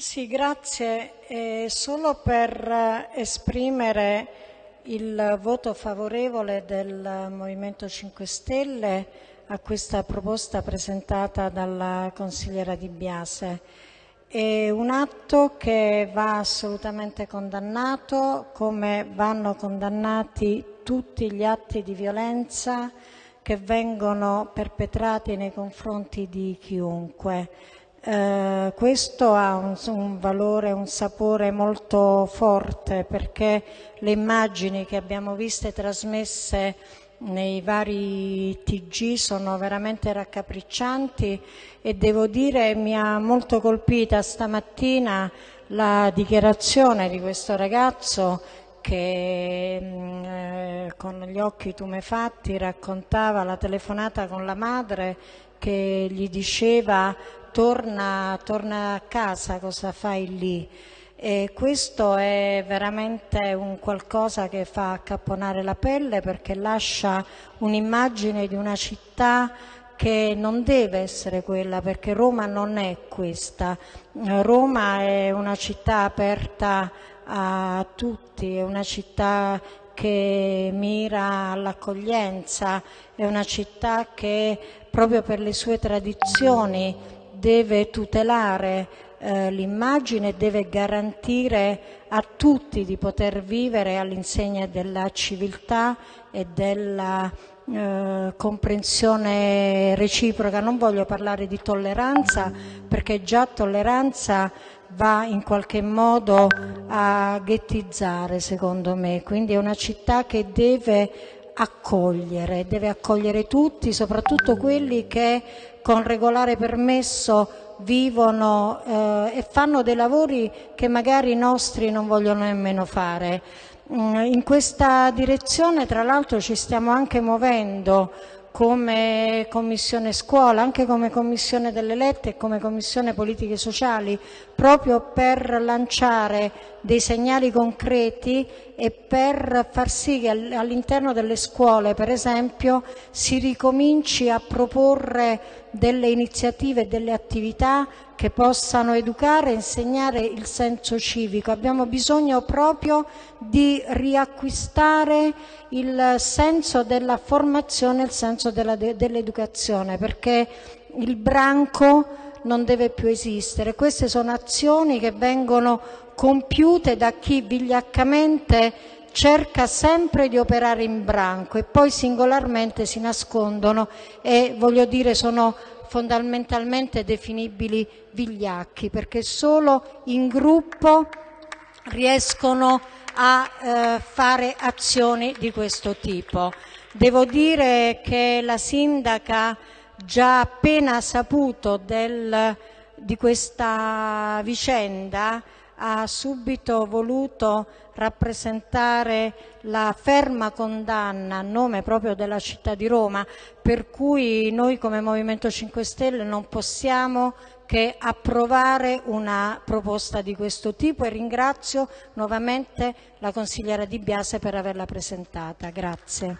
Sì, grazie. Eh, solo per esprimere il voto favorevole del Movimento 5 Stelle a questa proposta presentata dalla consigliera Di Biase. È un atto che va assolutamente condannato, come vanno condannati tutti gli atti di violenza che vengono perpetrati nei confronti di chiunque. Eh, questo ha un, un, valore, un sapore molto forte perché le immagini che abbiamo viste trasmesse nei vari TG sono veramente raccapriccianti e devo dire mi ha molto colpita stamattina la dichiarazione di questo ragazzo che mm, eh, con gli occhi tumefatti raccontava la telefonata con la madre che gli diceva torna, torna a casa, cosa fai lì? E questo è veramente un qualcosa che fa accapponare la pelle perché lascia un'immagine di una città che non deve essere quella perché Roma non è questa. Roma è una città aperta a tutti, è una città che mira all'accoglienza, è una città che proprio per le sue tradizioni deve tutelare eh, l'immagine, deve garantire a tutti di poter vivere all'insegna della civiltà e della eh, comprensione reciproca. Non voglio parlare di tolleranza perché già tolleranza va in qualche modo a ghettizzare secondo me, quindi è una città che deve accogliere, deve accogliere tutti, soprattutto quelli che con regolare permesso vivono eh, e fanno dei lavori che magari i nostri non vogliono nemmeno fare. Mm, in questa direzione tra l'altro ci stiamo anche muovendo come Commissione Scuola, anche come Commissione delle Lette e come Commissione Politiche Sociali, proprio per lanciare dei segnali concreti e per far sì che all'interno delle scuole, per esempio, si ricominci a proporre delle iniziative e delle attività che possano educare e insegnare il senso civico. Abbiamo bisogno proprio di riacquistare il senso della formazione, il senso dell'educazione, perché il branco non deve più esistere. Queste sono azioni che vengono compiute da chi vigliaccamente cerca sempre di operare in branco e poi singolarmente si nascondono e voglio dire sono fondamentalmente definibili vigliacchi, perché solo in gruppo riescono a eh, fare azioni di questo tipo. Devo dire che la sindaca già appena saputo del, di questa vicenda ha subito voluto rappresentare la ferma condanna a nome proprio della città di Roma, per cui noi come Movimento 5 Stelle non possiamo che approvare una proposta di questo tipo e ringrazio nuovamente la consigliera Di Biase per averla presentata. Grazie.